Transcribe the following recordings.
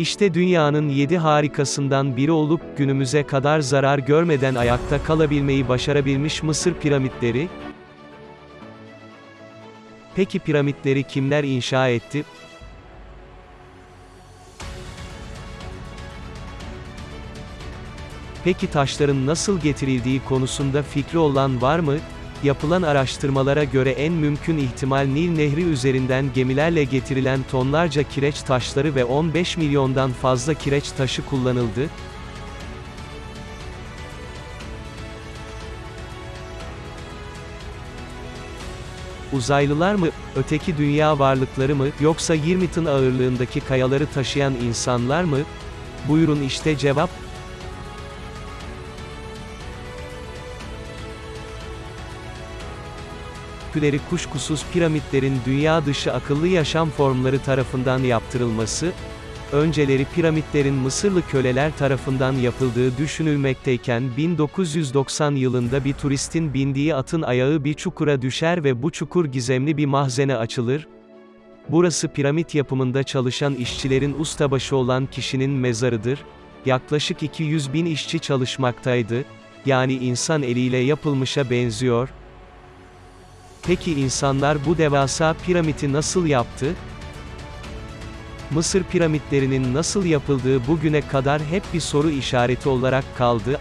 İşte dünyanın yedi harikasından biri olup günümüze kadar zarar görmeden ayakta kalabilmeyi başarabilmiş Mısır piramitleri. Peki piramitleri kimler inşa etti? Peki taşların nasıl getirildiği konusunda fikri olan var mı? Yapılan araştırmalara göre en mümkün ihtimal Nil Nehri üzerinden gemilerle getirilen tonlarca kireç taşları ve 15 milyondan fazla kireç taşı kullanıldı. Uzaylılar mı, öteki dünya varlıkları mı, yoksa 20 tın ağırlığındaki kayaları taşıyan insanlar mı? Buyurun işte cevap. Şüpheleri kuşkusuz piramitlerin dünya dışı akıllı yaşam formları tarafından yaptırılması, önceleri piramitlerin Mısırlı köleler tarafından yapıldığı düşünülmekteyken 1990 yılında bir turistin bindiği atın ayağı bir çukura düşer ve bu çukur gizemli bir mahzene açılır. Burası piramit yapımında çalışan işçilerin ustabaşı olan kişinin mezarıdır. Yaklaşık 200 bin işçi çalışmaktaydı. Yani insan eliyle yapılmışa benziyor. Peki insanlar bu devasa piramiti nasıl yaptı? Mısır piramitlerinin nasıl yapıldığı bugüne kadar hep bir soru işareti olarak kaldı.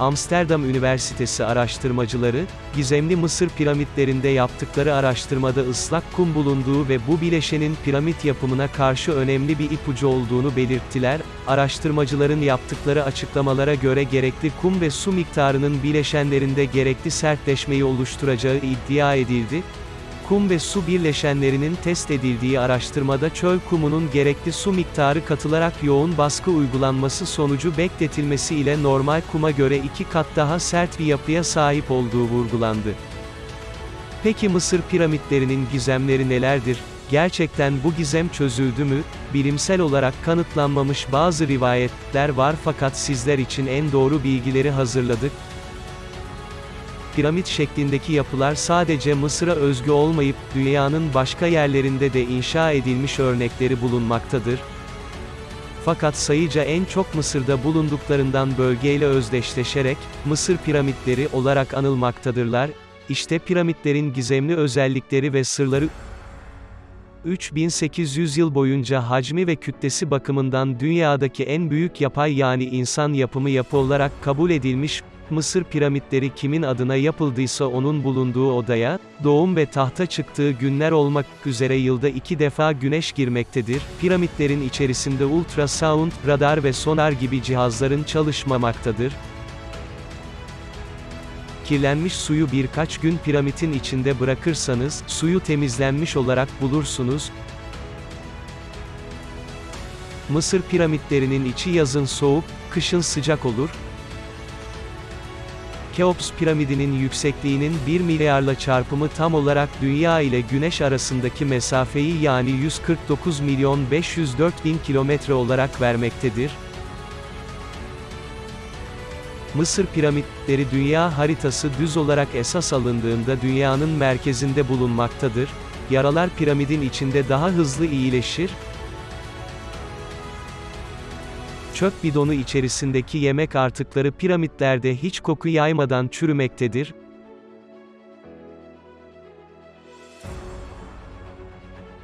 Amsterdam Üniversitesi araştırmacıları, gizemli Mısır piramitlerinde yaptıkları araştırmada ıslak kum bulunduğu ve bu bileşenin piramit yapımına karşı önemli bir ipucu olduğunu belirttiler. Araştırmacıların yaptıkları açıklamalara göre gerekli kum ve su miktarının bileşenlerinde gerekli sertleşmeyi oluşturacağı iddia edildi. Kum ve su birleşenlerinin test edildiği araştırmada çöl kumunun gerekli su miktarı katılarak yoğun baskı uygulanması sonucu bekletilmesi ile normal kuma göre iki kat daha sert bir yapıya sahip olduğu vurgulandı. Peki Mısır piramitlerinin gizemleri nelerdir? Gerçekten bu gizem çözüldü mü? Bilimsel olarak kanıtlanmamış bazı rivayetler var fakat sizler için en doğru bilgileri hazırladık piramit şeklindeki yapılar sadece Mısır'a özgü olmayıp, dünyanın başka yerlerinde de inşa edilmiş örnekleri bulunmaktadır. Fakat sayıca en çok Mısır'da bulunduklarından bölgeyle özdeşleşerek, Mısır piramitleri olarak anılmaktadırlar. İşte piramitlerin gizemli özellikleri ve sırları 3800 yıl boyunca hacmi ve kütlesi bakımından dünyadaki en büyük yapay yani insan yapımı yapı olarak kabul edilmiş, Mısır piramitleri kimin adına yapıldıysa onun bulunduğu odaya, doğum ve tahta çıktığı günler olmak üzere yılda iki defa güneş girmektedir. Piramitlerin içerisinde ultrasound, radar ve sonar gibi cihazların çalışmamaktadır. Kirlenmiş suyu birkaç gün piramitin içinde bırakırsanız, suyu temizlenmiş olarak bulursunuz. Mısır piramitlerinin içi yazın soğuk, kışın sıcak olur, Keops piramidinin yüksekliğinin 1 milyarla çarpımı tam olarak Dünya ile Güneş arasındaki mesafeyi yani 149 milyon 504 bin kilometre olarak vermektedir. Mısır piramitleri dünya haritası düz olarak esas alındığında dünyanın merkezinde bulunmaktadır. Yaralar piramidin içinde daha hızlı iyileşir, çöp bidonu içerisindeki yemek artıkları piramitlerde hiç koku yaymadan çürümektedir.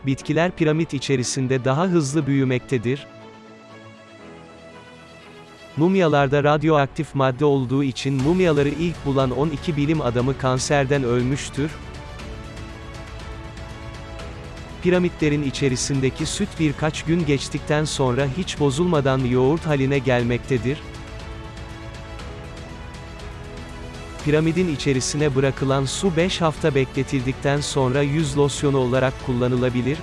Bitkiler piramit içerisinde daha hızlı büyümektedir. Mumyalarda radyoaktif madde olduğu için mumyaları ilk bulan 12 bilim adamı kanserden ölmüştür. Piramitlerin içerisindeki süt birkaç gün geçtikten sonra hiç bozulmadan yoğurt haline gelmektedir. Piramidin içerisine bırakılan su 5 hafta bekletildikten sonra yüz losyonu olarak kullanılabilir.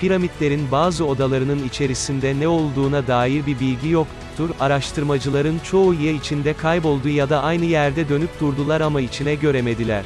Piramitlerin bazı odalarının içerisinde ne olduğuna dair bir bilgi yoktur. Araştırmacıların çoğu ya içinde kayboldu ya da aynı yerde dönüp durdular ama içine göremediler.